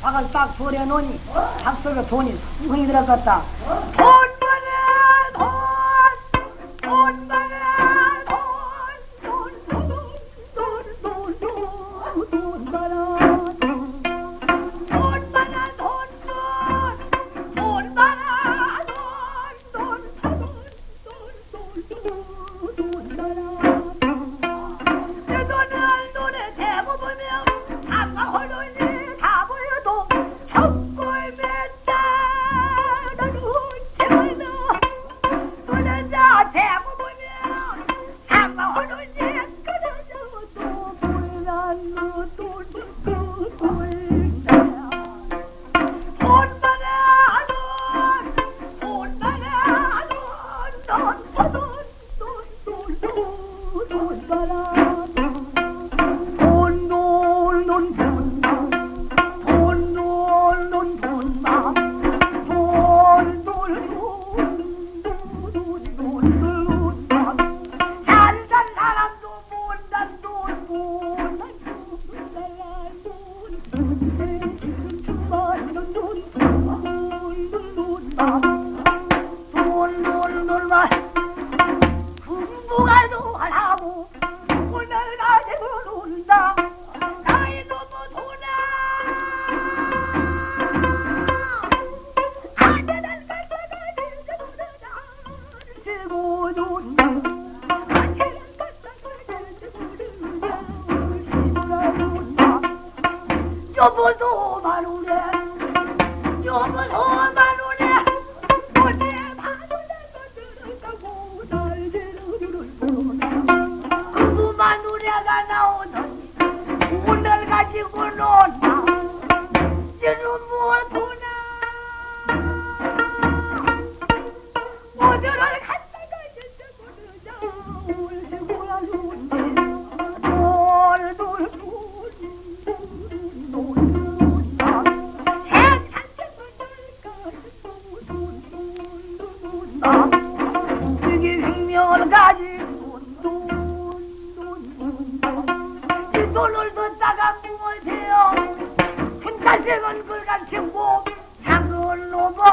닭을 딱 버려놓으니 어? 닭 속에 돈이 숭숭이 들어갔다. 돈! 어? 我不懂。 돈을 넣다가 무엇이요? 분다생은 글같이 못 작은 로봇